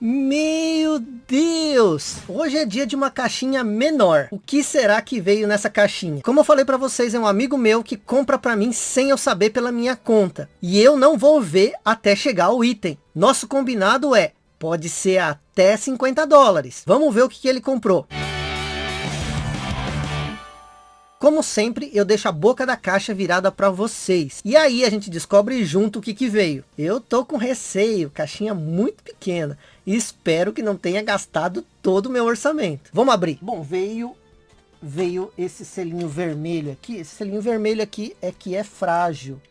Meu Deus! Hoje é dia de uma caixinha menor. O que será que veio nessa caixinha? Como eu falei para vocês, é um amigo meu que compra para mim sem eu saber pela minha conta. E eu não vou ver até chegar o item. Nosso combinado é, pode ser até 50 dólares. Vamos ver o que, que ele comprou. Como sempre, eu deixo a boca da caixa virada para vocês. E aí a gente descobre junto o que, que veio. Eu tô com receio, caixinha muito pequena. E espero que não tenha gastado todo o meu orçamento. Vamos abrir. Bom, veio veio esse selinho vermelho aqui. Esse selinho vermelho aqui é que é frágil.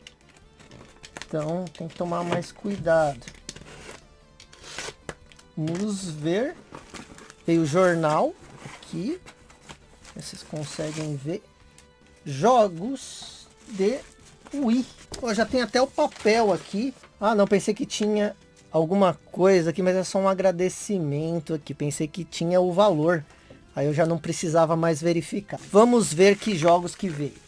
Então tem que tomar mais cuidado. Vamos ver. Veio o jornal aqui. Vocês conseguem ver jogos de Wii. Oh, já tem até o papel aqui. Ah, não, pensei que tinha alguma coisa aqui, mas é só um agradecimento aqui. Pensei que tinha o valor. Aí eu já não precisava mais verificar. Vamos ver que jogos que veio.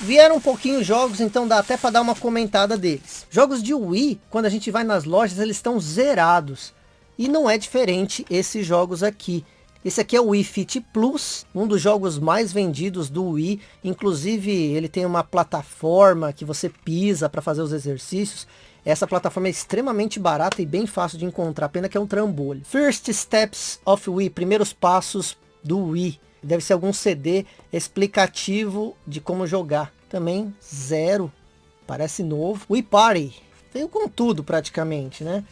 Vieram um pouquinho jogos, então dá até para dar uma comentada deles. Jogos de Wii, quando a gente vai nas lojas, eles estão zerados. E não é diferente esses jogos aqui. Esse aqui é o Wii Fit Plus, um dos jogos mais vendidos do Wii. Inclusive, ele tem uma plataforma que você pisa para fazer os exercícios. Essa plataforma é extremamente barata e bem fácil de encontrar, pena que é um trambolho. First Steps of Wii, primeiros passos do Wii. Deve ser algum CD explicativo de como jogar. Também zero, parece novo. Wii Party, veio com tudo praticamente, né?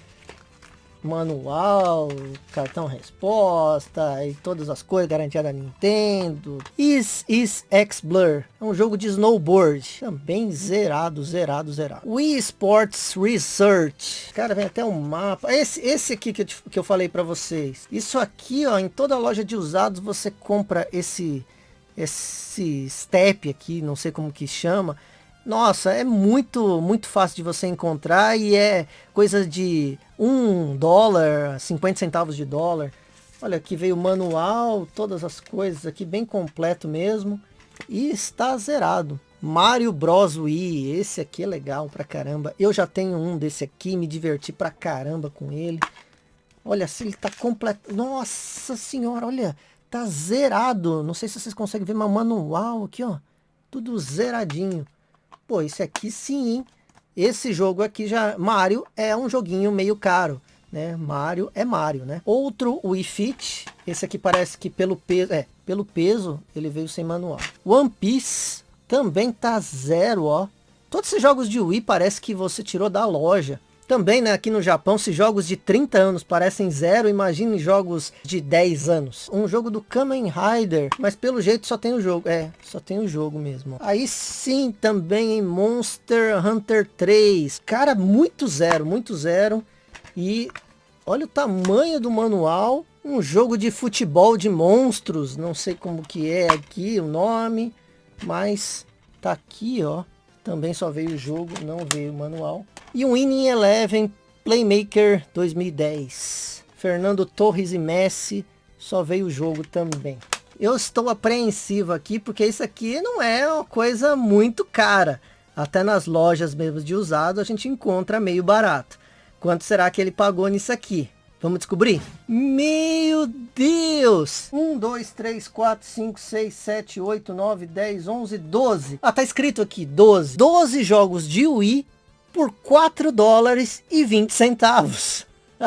Manual, cartão resposta e todas as coisas, garantia da Nintendo. Is Is X Blur, é um jogo de snowboard, também zerado, zerado, zerado. Wii Sports Research, cara, vem até um mapa. Esse, esse aqui que eu, te, que eu falei para vocês. Isso aqui, ó, em toda loja de usados você compra esse, esse step aqui, não sei como que chama, nossa, é muito, muito fácil de você encontrar e é coisa de um dólar, 50 centavos de dólar. Olha, aqui veio o manual, todas as coisas aqui, bem completo mesmo. E está zerado. Mario Bros Wii, esse aqui é legal pra caramba. Eu já tenho um desse aqui, me diverti pra caramba com ele. Olha, se ele tá completo. Nossa senhora, olha, tá zerado. Não sei se vocês conseguem ver, mas manual aqui, ó. Tudo zeradinho. Pô, esse aqui sim, hein? Esse jogo aqui já... Mario é um joguinho meio caro, né? Mario é Mario, né? Outro Wii Fit. Esse aqui parece que pelo peso... É, pelo peso ele veio sem manual. One Piece também tá zero, ó. Todos esses jogos de Wii parece que você tirou da loja. Também, né, aqui no Japão, se jogos de 30 anos parecem zero, imagine jogos de 10 anos. Um jogo do Kamen Rider, mas pelo jeito só tem o jogo. É, só tem o jogo mesmo. Aí sim, também em Monster Hunter 3. Cara, muito zero, muito zero. E olha o tamanho do manual. Um jogo de futebol de monstros. Não sei como que é aqui o nome, mas tá aqui, ó. Também só veio o jogo, não veio o manual. E um Winning Eleven Playmaker 2010. Fernando Torres e Messi, só veio o jogo também. Eu estou apreensivo aqui, porque isso aqui não é uma coisa muito cara. Até nas lojas mesmo de usado, a gente encontra meio barato. Quanto será que ele pagou nisso aqui? Vamos descobrir? Meu Deus! 1, 2, 3, 4, 5, 6, 7, 8, 9, 10, 11, 12. Ah, tá escrito aqui 12. 12 jogos de Wii por 4 dólares e 20 centavos.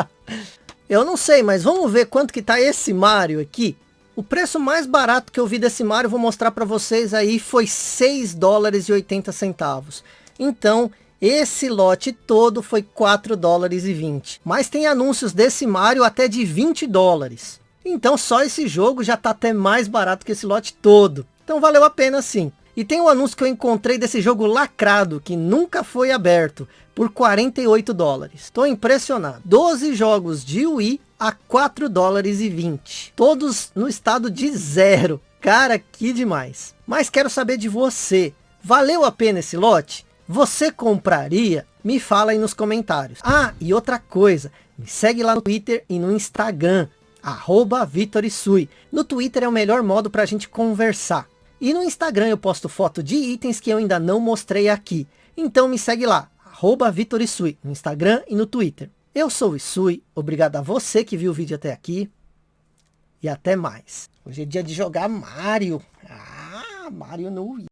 eu não sei, mas vamos ver quanto que tá esse Mario aqui. O preço mais barato que eu vi desse Mario, vou mostrar para vocês aí, foi 6 dólares e 80 centavos. Então, esse lote todo foi 4 dólares e 20. Mas tem anúncios desse Mario até de 20 dólares. Então só esse jogo já está até mais barato que esse lote todo. Então valeu a pena sim. E tem um anúncio que eu encontrei desse jogo lacrado, que nunca foi aberto, por 48 dólares. Estou impressionado. 12 jogos de Wii a 4 dólares e 20. Todos no estado de zero. Cara, que demais. Mas quero saber de você. Valeu a pena esse lote? Você compraria? Me fala aí nos comentários. Ah, e outra coisa, me segue lá no Twitter e no Instagram, arroba Vitorisui. No Twitter é o melhor modo para a gente conversar. E no Instagram eu posto foto de itens que eu ainda não mostrei aqui. Então me segue lá, arroba Vitorisui, no Instagram e no Twitter. Eu sou o Isui, obrigado a você que viu o vídeo até aqui. E até mais. Hoje é dia de jogar Mario. Ah, Mario no Wii.